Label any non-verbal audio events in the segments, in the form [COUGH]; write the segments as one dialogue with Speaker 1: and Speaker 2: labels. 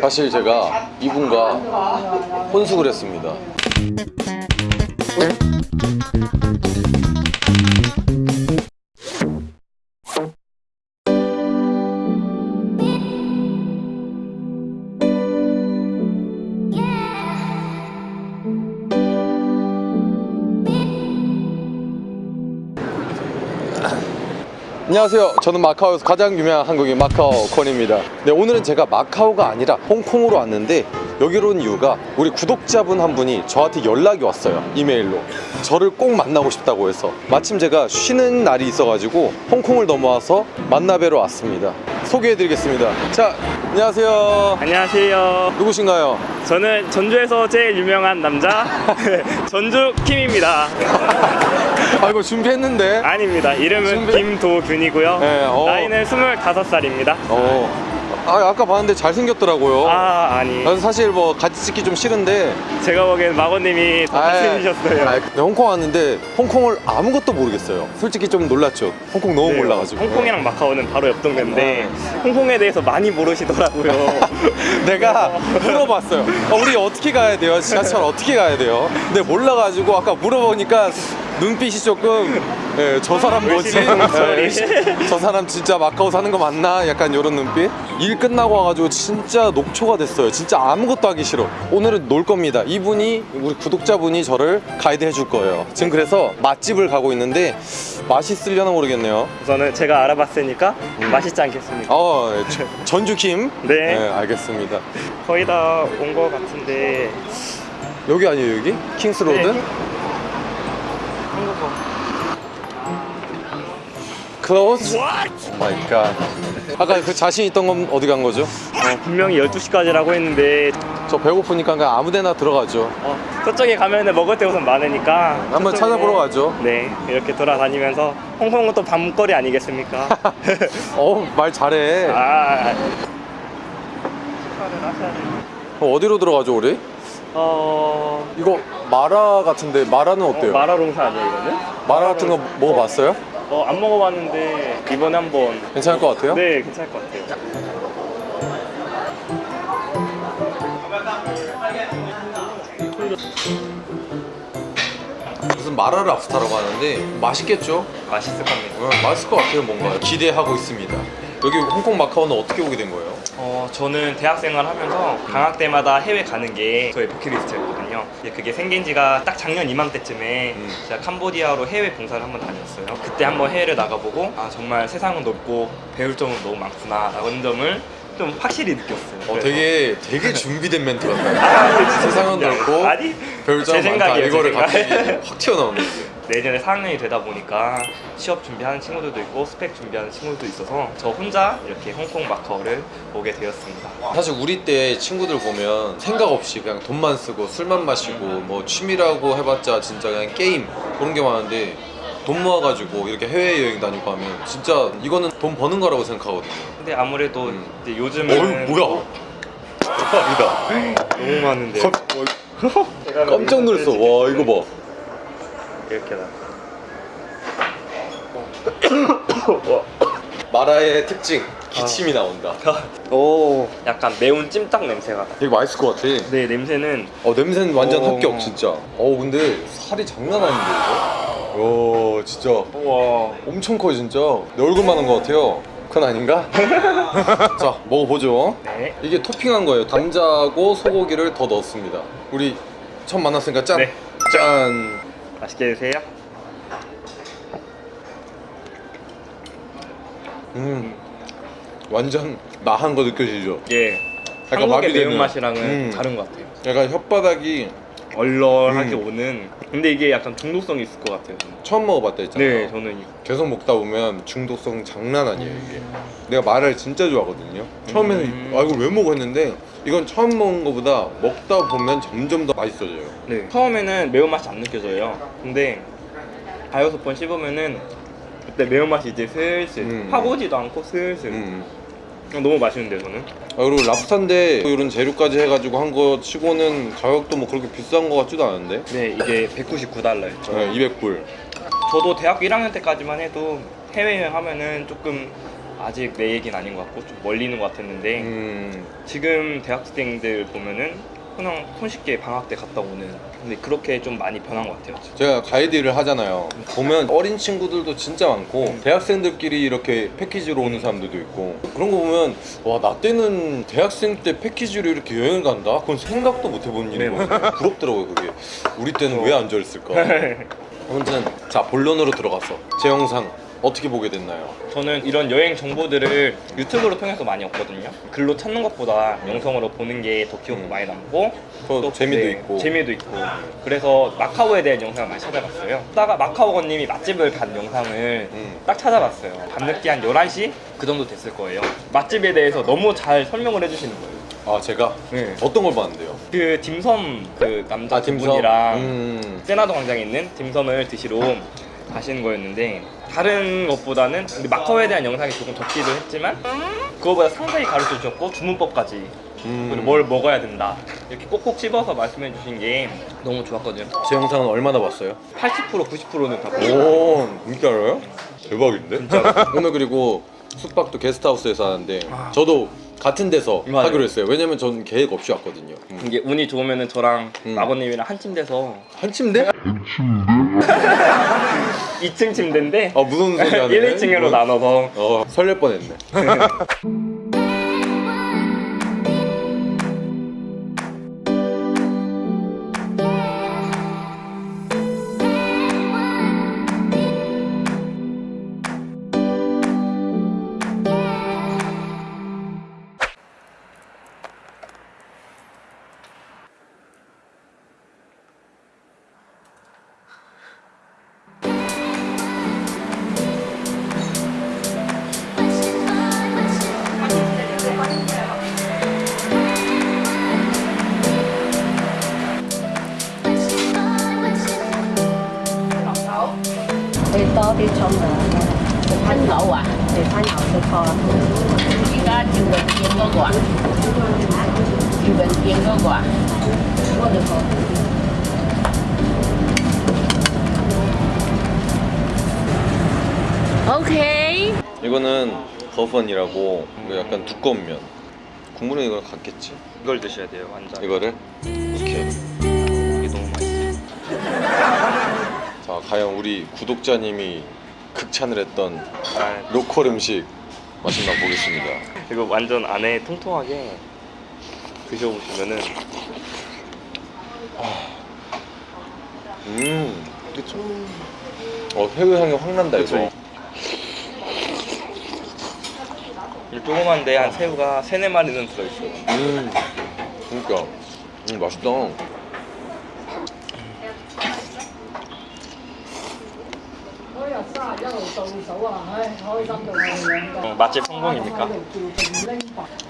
Speaker 1: 사실 제가 이분과 혼숙을 했습니다. 안녕하세요. 저는 마카오에서 가장 유명한 한국인 마카오 권입니다. 네, 오늘은 제가 마카오가 아니라 홍콩으로 왔는데 여기로 온 이유가 우리 구독자분 한 분이 저한테 연락이 왔어요. 이메일로. 저를 꼭 만나고 싶다고 해서 마침 제가 쉬는 날이 있어가지고 홍콩을 넘어와서 만나뵈러 왔습니다. 소개해드리겠습니다. 자, 안녕하세요.
Speaker 2: 안녕하세요.
Speaker 1: 누구신가요?
Speaker 2: 저는 전주에서 제일 유명한 남자 [LAUGHS] [LAUGHS] 전주 킴입니다.
Speaker 1: 아, 이거 준비했는데.
Speaker 2: 아닙니다. 이름은
Speaker 1: 준비-
Speaker 2: 김도균이고요.
Speaker 1: 네, 어.
Speaker 2: 나이는 25살입니다.
Speaker 1: 어. 아, 아까 봤는데 잘생겼더라고요.
Speaker 2: 아, 아니.
Speaker 1: 난 사실 뭐 같이 찍기 좀 싫은데
Speaker 2: 제가 보기엔 마고님이 더 잘생기셨어요.
Speaker 1: 네, 홍콩 왔는데 홍콩을 아무것도 모르겠어요. 솔직히 좀 놀랐죠. 홍콩 너무
Speaker 2: 네,
Speaker 1: 몰라가지고.
Speaker 2: 홍콩이랑 마카오는 바로 옆 동네인데
Speaker 1: 네.
Speaker 2: 홍콩에 대해서 많이 모르시더라고요. [LAUGHS]
Speaker 1: 내가 물어봤어요. 어, 우리 어떻게 가야 돼요? 지하철 어떻게 가야 돼요? 근데 몰라가지고 아까 물어보니까 눈빛이 조금 예, 저 사람 뭐지?
Speaker 2: 목소리.
Speaker 1: 예, 의심- 저 사람 진짜 마카오 사는 거 맞나? 약간 이런 눈빛? 일 끝나고 와가지고 진짜 녹초가 됐어요. 진짜 아무것도 하기 싫어. 오늘은 놀 겁니다. 이분이 우리 구독자분이 저를 가이드 해줄 거예요. 지금 그래서 맛집을 가고 있는데 맛있으려나 모르겠네요.
Speaker 2: 우선은 제가 알아봤으니까 맛있지 않겠습니까?
Speaker 1: 어, 예, 저- 전주킴.
Speaker 2: 네.
Speaker 1: 알겠습니다.
Speaker 2: 거의 다온것 같은데
Speaker 1: 여기 아니에요 여기? 킹스로드?
Speaker 2: 네. 한국어.
Speaker 1: 클로즈? 마이 갓 아까 그 자신 있던 건 어디 간 거죠?
Speaker 2: 어, 분명히 12시까지라고 했는데
Speaker 1: 저 배고프니까 그냥 아무 데나 들어가죠
Speaker 2: 어, 저쪽에 가면은 먹을 데 우선 많으니까
Speaker 1: 한번 찾아보러 가죠.
Speaker 2: 네 이렇게 돌아다니면서 홍콩은 또 밤거리 아니겠습니까? [LAUGHS]
Speaker 1: 어말 잘해
Speaker 2: 아 축하를 하셔야 돼요
Speaker 1: 어, 어디로 들어가죠 우리?
Speaker 2: 어...
Speaker 1: 이거 마라 같은데 마라는
Speaker 2: 어,
Speaker 1: 어때요?
Speaker 2: 마라 롱사 아니에요 이거는?
Speaker 1: 마라 같은 거 먹어봤어요?
Speaker 2: 어, 안 먹어봤는데 이번에 한번
Speaker 1: 괜찮을 것 같아요?
Speaker 2: 네 괜찮을 것 같아요
Speaker 1: 무슨 마라 랍스타라고 하는데 맛있겠죠?
Speaker 2: 맛있을 겁니다
Speaker 1: 어, 맛있을 것 같아요 뭔가 기대하고 있습니다 여기 홍콩 마카오는 어떻게 오게 된 거예요?
Speaker 2: 어, 저는 대학생활 하면서 방학 때마다 해외 가는 게 저의 버킷리스트였거든요. 그게 생긴 지가 딱 작년 이맘때쯤에
Speaker 1: 음.
Speaker 2: 제가 캄보디아로 해외 봉사를 한번 다녔어요. 그때 한번 해외를 나가보고 아 정말 세상은 넓고 배울 점은 너무 많구나 라는 점을 좀 확실히 느꼈어요.
Speaker 1: 어
Speaker 2: 그래서-
Speaker 1: 되게 되게 [LAUGHS] 준비된 멘트 같아요
Speaker 2: 아,
Speaker 1: 세상은 넓고
Speaker 2: 아니
Speaker 1: 별점
Speaker 2: 제
Speaker 1: 많다 이거를
Speaker 2: 생각.
Speaker 1: 갑자기 확 튀어나오는 거예요
Speaker 2: 내년에 4학년이 되다 보니까 취업 준비하는 친구들도 있고 스펙 준비하는 친구들도 있어서 저 혼자 이렇게 홍콩 마카오를 오게 되었습니다.
Speaker 1: 사실 우리 때 친구들 보면 생각 없이 그냥 돈만 쓰고 술만 마시고 뭐 취미라고 해봤자 진짜 그냥 게임 그런 게 많은데 돈 모아가지고 이렇게 해외여행 다니고 하면 진짜 이거는 돈 버는 거라고 생각하거든요.
Speaker 2: 근데 아무래도
Speaker 1: 음.
Speaker 2: 이제 요즘은
Speaker 1: 어이 뭐야? 대박이다 [LAUGHS]
Speaker 2: 너무 많은데.
Speaker 1: 깜짝 놀랐어. 와 이거 봐
Speaker 2: 이렇게 나.
Speaker 1: 마라의 특징 기침이 나온다
Speaker 2: 오 약간 매운 찜닭 냄새가 나.
Speaker 1: 되게 맛있을 것 같아
Speaker 2: 네 냄새는
Speaker 1: 어 냄새는 완전
Speaker 2: 어.
Speaker 1: 합격 진짜 어 근데 살이 장난 아닌데 이거? 와 진짜
Speaker 2: 우와
Speaker 1: 엄청 커요 진짜 내 얼굴만 한 것 같아요 그건 아닌가? [LAUGHS] 자 먹어보죠
Speaker 2: 네
Speaker 1: 이게 토핑한 거예요 감자하고 소고기를 더 넣었습니다 우리 처음 만났으니까 짠!
Speaker 2: 네.
Speaker 1: 짠!
Speaker 2: 맛있게 드세요.
Speaker 1: 음 완전 나한 거 느껴지죠?
Speaker 2: 예.
Speaker 1: 약간
Speaker 2: 한국의
Speaker 1: 마비되는.
Speaker 2: 매운맛이랑은
Speaker 1: 음.
Speaker 2: 다른 것 같아요.
Speaker 1: 약간 혓바닥이
Speaker 2: 얼얼하게
Speaker 1: 음.
Speaker 2: 오는. 근데 이게 약간 중독성이 있을 것 같아요. 저는.
Speaker 1: 처음 먹어봤다 했잖아요
Speaker 2: 네, 저는 이거.
Speaker 1: 계속 먹다 보면 중독성 장난 아니에요 이게 내가 마라를 진짜 좋아하거든요 처음에는
Speaker 2: 음.
Speaker 1: 아 이걸 왜 먹어 했는데 이건 처음 먹은 거보다 먹다 보면 점점 더 맛있어져요
Speaker 2: 네. 처음에는 매운맛이 안 느껴져요. 근데 다여섯 번 씹으면은 그때 매운맛이 이제 슬슬
Speaker 1: 음.
Speaker 2: 확 오지도 않고 슬슬
Speaker 1: 음.
Speaker 2: 너무 맛있는데 저는.
Speaker 1: 아, 그리고 랍스타인데 이런 재료까지 해가지고 한 거 치고는 가격도 뭐 그렇게 비싼 거 같지도 않은데?
Speaker 2: 네 이게 199달러였죠.
Speaker 1: 네, 200불.
Speaker 2: 저도 대학교 1학년 때까지만 해도 해외여행 하면은 조금 아직 내 얘기는 아닌 것 같고 좀 멀리 있는 것 같았는데
Speaker 1: 음,
Speaker 2: 지금 대학생들 보면은 그냥 손쉽게 방학 때 갔다 오는 근데 그렇게 좀 많이 변한 것 같아요.
Speaker 1: 제가 가이드 일을 하잖아요. 보면 어린 친구들도 진짜 많고
Speaker 2: 음.
Speaker 1: 대학생들끼리 이렇게 패키지로 오는 사람들도 있고 그런 거 보면 와 나 때는 대학생 때 패키지로 이렇게 여행을 간다? 그건 생각도 못 해본 일인
Speaker 2: 네,
Speaker 1: 거예요. 부럽더라고요 그게. 우리 때는 왜안 저랬을까? [LAUGHS] 아무튼 자 본론으로 들어갔어. 제 영상 어떻게 보게 됐나요?
Speaker 2: 저는 이런 여행 정보들을 유튜브로 통해서 많이 얻거든요. 글로 찾는 것보다 영상으로 보는 게 더 기억도
Speaker 1: 음.
Speaker 2: 많이 남고
Speaker 1: 또 재미도
Speaker 2: 네,
Speaker 1: 있고.
Speaker 2: 재미도 있고 그래서 마카오에 대한 영상을 많이 찾아봤어요. 다가 마카오건님이 맛집을 간 영상을
Speaker 1: 음.
Speaker 2: 딱 찾아봤어요. 밤늦게 한 11시 그 정도 됐을 거예요. 맛집에 대해서 너무 잘 설명을 해주시는 거예요.
Speaker 1: 아 제가
Speaker 2: 네.
Speaker 1: 어떤 걸 봤는데요?
Speaker 2: 그 dim섬 그 남자 아두
Speaker 1: 딤섬.
Speaker 2: 분이랑
Speaker 1: 음.
Speaker 2: 세나도 광장에 있는 딤섬을 드시러 가시는 거였는데 다른 것보다는 근데 마카오에 대한 영상이 조금 적기도 했지만 그거보다 상세히 가르쳐 주셨고 주문법까지
Speaker 1: 음.
Speaker 2: 그리고 뭘 먹어야 된다 이렇게 꼭꼭 씹어서 말씀해 주신 게 너무 좋았거든요
Speaker 1: 제 영상은 얼마나 봤어요?
Speaker 2: 80% 90%는 다 보고
Speaker 1: 오, 진짜 알아요? 대박인데? [LAUGHS] 오늘 그리고 숙박도 게스트하우스에서 하는데
Speaker 2: 아.
Speaker 1: 저도 같은 데서
Speaker 2: 맞아요.
Speaker 1: 하기로 했어요. 왜냐면 전 계획 없이 왔거든요. 음.
Speaker 2: 이게 운이 좋으면은 저랑
Speaker 1: 음.
Speaker 2: 마고님이랑 한 침대서
Speaker 1: 한 침대? [LAUGHS]
Speaker 2: 2층 침대인데
Speaker 1: 아 무슨 소리 하네.
Speaker 2: 1, 2층으로 나눠서
Speaker 1: 어 설렐 뻔했네. [LAUGHS]
Speaker 3: 좋다. 여기가 이거 넣고. 오케이
Speaker 1: 이거는 버펀이라고 이거 약간 두꺼운 면 국물은 이걸 같겠지
Speaker 2: 이걸 드셔야 돼요 완전
Speaker 1: 이거를? 오케이
Speaker 2: 이게 너무 맛있어
Speaker 1: 자 과연 우리 구독자님이 극찬을 했던
Speaker 2: 아,
Speaker 1: 로컬 음식 맛있나 보겠습니다.
Speaker 2: 이거 완전 안에 통통하게 드셔보시면은
Speaker 1: 음, 그쵸. 어 회의 향이 확 난다 이거.
Speaker 2: 그쵸. 이 조그만데 한 새우가 세네 마리는 들어있어요
Speaker 1: 음, 그러니까 음, 맛있다.
Speaker 2: 어, 맛집 성공입니까?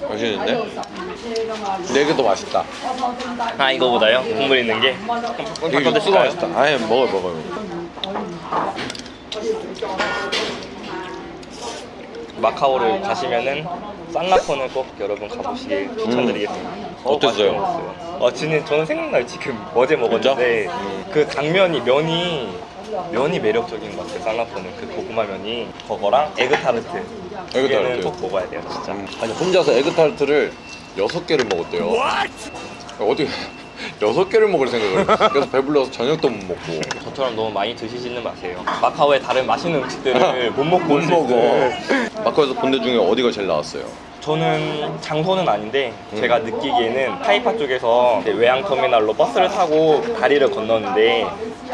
Speaker 1: 맛있는데? 네개더 맛있다.
Speaker 2: 아 이거보다요? 국물 있는 게?
Speaker 1: 이거
Speaker 2: 바꿔
Speaker 1: 육수가
Speaker 2: 드실까요?
Speaker 1: 맛있다. 아예 먹어 먹어.
Speaker 2: 마카오를 가시면은 쌍라폰을 꼭 여러분 가보시길 추천드리겠습니다.
Speaker 1: 어땠어요?
Speaker 2: 맛있었어요. 어, 진짜 저는 생각나요. 지금 어제 먹었는데 그 당면이 면이 면이 매력적인 것 같아요. 쌍라폰은 그 고구마 면이 그거랑 에그타르트.
Speaker 1: 에그타르트.
Speaker 2: 꼭 먹어야 돼요, 진짜.
Speaker 1: 음, 아니 혼자서 에그타르트를 여섯 개를 먹었대요. 어떻게 [LAUGHS] 여섯 개를 먹을 생각을? 그래서 배불러서 저녁도 못 먹고.
Speaker 2: 저처럼 너무 많이 드시지는 마세요. 마카오의 다른 맛있는 음식들을 [LAUGHS] 못 먹고
Speaker 1: 못 먹어. 마카오에서 본데 중에 어디가 제일 나왔어요?
Speaker 2: 저는 장소는 아닌데
Speaker 1: 음.
Speaker 2: 제가 느끼기에는 타이파 쪽에서 외항터미널로 버스를 타고 다리를 건너는데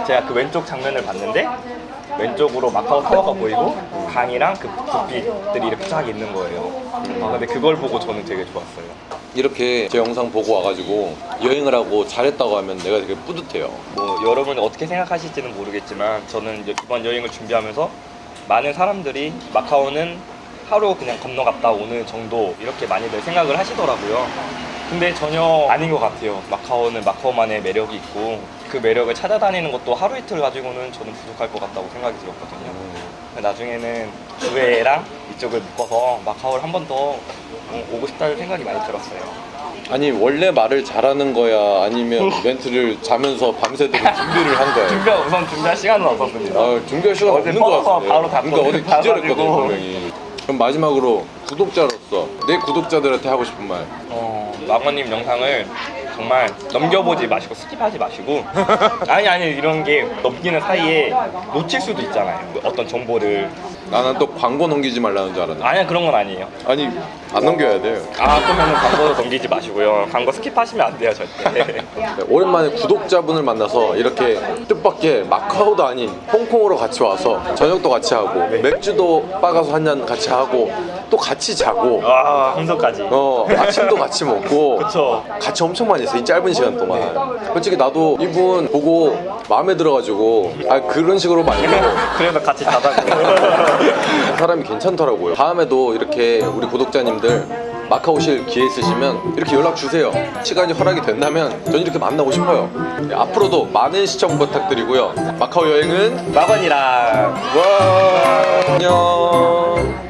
Speaker 2: 제가 그 왼쪽 장면을 봤는데 왼쪽으로 마카오 타워가 보이고 강이랑 그 불빛들이 이렇게 쫙 있는 거예요. 아 근데 그걸 보고 저는 되게 좋았어요.
Speaker 1: 이렇게 제 영상 보고 와가지고 여행을 하고 잘했다고 하면 내가 되게 뿌듯해요.
Speaker 2: 뭐 여러분이 어떻게 생각하실지는 모르겠지만 저는 이번 여행을 준비하면서 많은 사람들이 마카오는 하루 그냥 건너갔다 오는 정도 이렇게 많이들 생각을 하시더라고요. 근데 전혀 아닌 것 같아요. 마카오는 마카오만의 매력이 있고 그 매력을 찾아다니는 것도 하루 이틀 가지고는 저는 부족할 것 같다고 생각이 들었거든요. 나중에는 주회랑 이쪽을 묶어서 마카오를 한 번 더 오고 싶다는 생각이 많이 들었어요.
Speaker 1: 아니 원래 말을 잘하는 거야 아니면 [LAUGHS] 멘트를 자면서 밤새도록 준비를 한 거야?
Speaker 2: 준비 우선 준비할 시간은 없었습니다.
Speaker 1: 아, 준비할 시간 없는 거 같은데.
Speaker 2: 바로 다
Speaker 1: 그러니까 어제
Speaker 2: 다
Speaker 1: 기절했거든
Speaker 2: 가지고.
Speaker 1: 분명히. 그럼 마지막으로 구독자로서 내 구독자들한테 하고 싶은 말.
Speaker 2: 어, 마거님 영상을 정말 넘겨보지 마시고 skip하지 마시고. [LAUGHS] 아니 아니 이런 게 넘기는 사이에 놓칠 수도 있잖아요. 어떤 정보를.
Speaker 1: 나는 또 광고 넘기지 말라는 줄 알았네.
Speaker 2: 아니 그런 건 아니에요.
Speaker 1: 아니 안 넘겨야 돼요.
Speaker 2: 아 그러면 광고도 넘기지 마시고요. 광고 skip하시면 안 돼요 절대. [LAUGHS]
Speaker 1: 네, 오랜만에 구독자분을 만나서 이렇게 뜻밖의 마카오도 아닌 홍콩으로 같이 와서 저녁도 같이 하고 맥주도 빠가서 한 잔 같이 하고 또 같이 자고.
Speaker 2: 와 함성까지.
Speaker 1: 어 아침도 같이 먹고. [LAUGHS]
Speaker 2: 그쵸.
Speaker 1: 같이 엄청 많이 했어요 이 짧은 시간 동안. 솔직히 나도 이분 보고 마음에 들어가지고 아 그런 식으로 말고 [LAUGHS]
Speaker 2: 그래서 같이 자자고 [LAUGHS]
Speaker 1: 사람이 괜찮더라고요. 다음에도 이렇게 우리 구독자님들 마카오 오실 기회 있으시면 이렇게 연락 주세요. 시간이 허락이 된다면 전 이렇게 만나고 싶어요. 네, 앞으로도 많은 시청 부탁드리고요. 마카오 여행은
Speaker 2: 마건이랑.
Speaker 1: 와 안녕